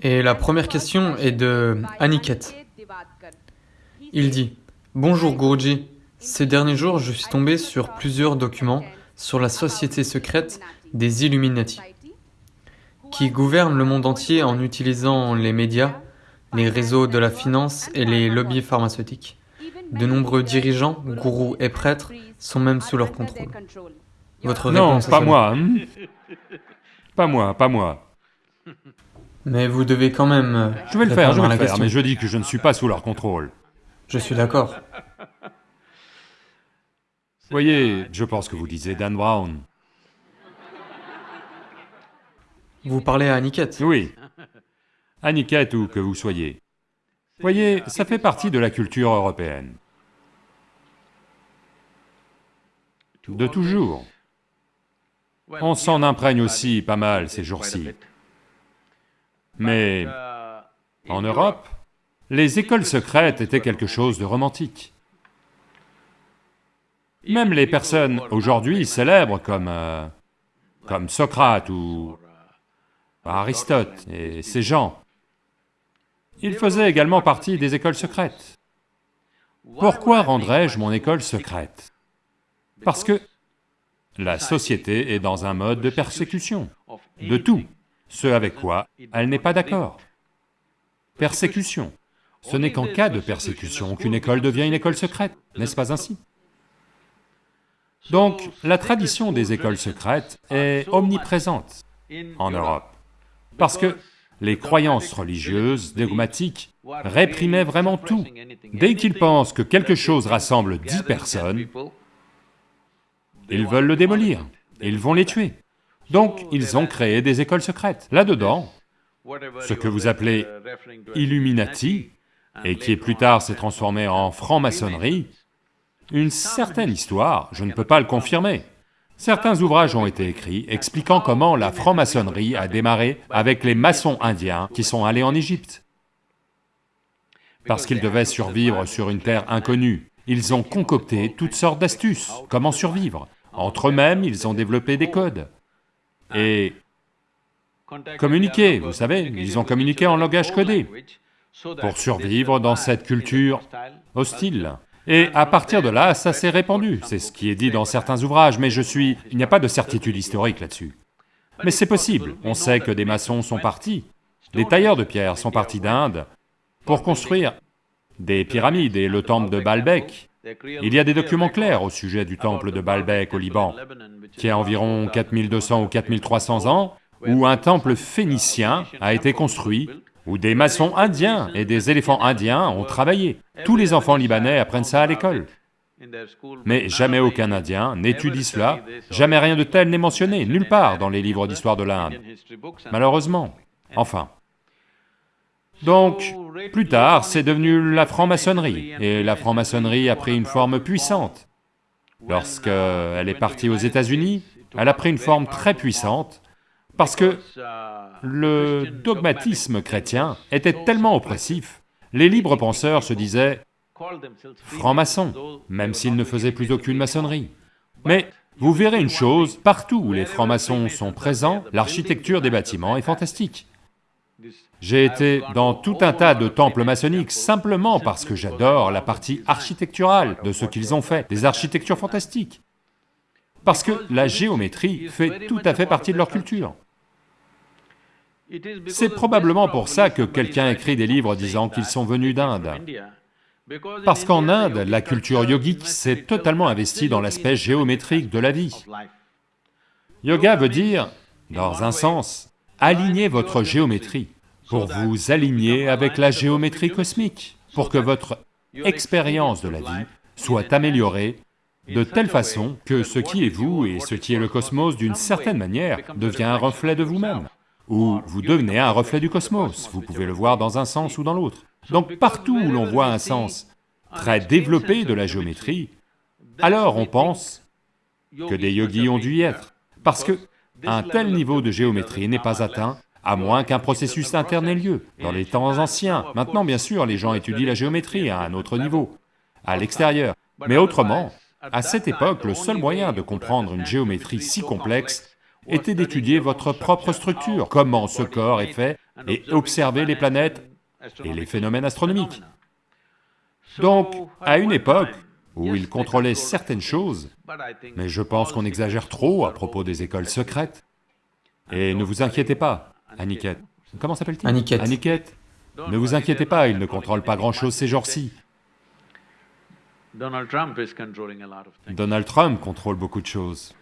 Et la première question est de Aniket. Il dit Bonjour Guruji, ces derniers jours je suis tombé sur plusieurs documents sur la société secrète des Illuminati, qui gouvernent le monde entier en utilisant les médias, les réseaux de la finance et les lobbies pharmaceutiques. De nombreux dirigeants, gourous et prêtres sont même sous leur contrôle. Votre Non, réponse à pas cela moi. hein. Pas moi, pas moi. Mais vous devez quand même. euh, Je vais le faire, je vais le faire, mais je dis que je ne suis pas sous leur contrôle. Je suis d'accord. Voyez, je pense que vous lisez Dan Brown. Vous parlez à Aniket Oui. Aniket ou que vous soyez. Voyez, ça fait partie de la culture européenne. De toujours. On s'en imprègne aussi pas mal ces jours-ci. Mais en Europe, les écoles secrètes étaient quelque chose de romantique. Même les personnes aujourd'hui célèbres comme... euh, comme Socrate ou Aristote et ces gens, ils faisaient également partie des écoles secrètes. Pourquoi rendrais-je mon école secrète? Parce que la société est dans un mode de persécution, de tout, ce avec quoi elle n'est pas d'accord. Persécution. Ce n'est qu'en cas de persécution qu'une école devient une école secrète, n'est-ce pas ainsi? Donc, la tradition des écoles secrètes est omniprésente en Europe, parce que les croyances religieuses, dogmatiques, réprimaient vraiment tout. Dès qu'ils pensent que quelque chose rassemble dix personnes, ils veulent le démolir, ils vont les tuer. Donc, ils ont créé des écoles secrètes. Là-dedans, ce que vous appelez Illuminati, et qui plus tard s'est transformé en franc-maçonnerie, une certaine histoire, je ne peux pas le confirmer. Certains ouvrages ont été écrits expliquant comment la franc-maçonnerie a démarré avec les maçons indiens qui sont allés en Égypte. Parce qu'ils devaient survivre sur une terre inconnue, ils ont concocté toutes sortes d'astuces, comment survivre. Entre eux-mêmes, ils ont développé des codes. Et communiquer, vous savez, ils ont communiqué en langage codé pour survivre dans cette culture hostile. Et à partir de là, ça s'est répandu, c'est ce qui est dit dans certains ouvrages, mais je suis... il n'y a pas de certitude historique là-dessus. Mais c'est possible, on sait que des maçons sont partis, des tailleurs de pierre sont partis d'Inde pour construire des pyramides et le temple de Baalbek. Il y a des documents clairs au sujet du temple de Baalbek au Liban, qui a environ 4200 ou 4300 ans, où un temple phénicien a été construit, où des maçons indiens et des éléphants indiens ont travaillé. Tous les enfants libanais apprennent ça à l'école. Mais jamais aucun Indien n'étudie cela, jamais rien de tel n'est mentionné, nulle part dans les livres d'histoire de l'Inde. Malheureusement, enfin. Donc, plus tard, c'est devenu la franc-maçonnerie, et la franc-maçonnerie a pris une forme puissante. Lorsqu'elle est partie aux États-Unis, elle a pris une forme très puissante, parce que le dogmatisme chrétien était tellement oppressif, les libres penseurs se disaient francs-maçons, même s'ils ne faisaient plus aucune maçonnerie. Mais vous verrez une chose, partout où les francs-maçons sont présents, l'architecture des bâtiments est fantastique. J'ai été dans tout un tas de temples maçonniques simplement parce que j'adore la partie architecturale de ce qu'ils ont fait, des architectures fantastiques. Parce que la géométrie fait tout à fait partie de leur culture. C'est probablement pour ça que quelqu'un écrit des livres disant qu'ils sont venus d'Inde. Parce qu'en Inde, la culture yogique s'est totalement investie dans l'aspect géométrique de la vie. Yoga veut dire, dans un sens, aligner votre géométrie, pour vous aligner avec la géométrie cosmique, pour que votre expérience de la vie soit améliorée de telle façon que ce qui est vous et ce qui est le cosmos d'une certaine manière devient un reflet de vous-même, ou vous devenez un reflet du cosmos, vous pouvez le voir dans un sens ou dans l'autre. Donc partout où l'on voit un sens très développé de la géométrie, alors on pense que des yogis ont dû y être, parce que un tel niveau de géométrie n'est pas atteint à moins qu'un processus interne ait lieu, dans les temps anciens. Maintenant, bien sûr, les gens étudient la géométrie à un autre niveau, à l'extérieur. Mais autrement, à cette époque, le seul moyen de comprendre une géométrie si complexe était d'étudier votre propre structure, comment ce corps est fait, et observer les planètes et les phénomènes astronomiques. Donc, à une époque où il contrôlait certaines choses, mais je pense qu'on exagère trop à propos des écoles secrètes. Et ne vous inquiétez pas, Aniket. Comment s'appelle-t-il? Aniket. Aniket. Ne vous inquiétez pas, il ne contrôle pas grand-chose ces jours-ci. Donald Trump is controlling a lot of things. Donald Trump contrôle beaucoup de choses.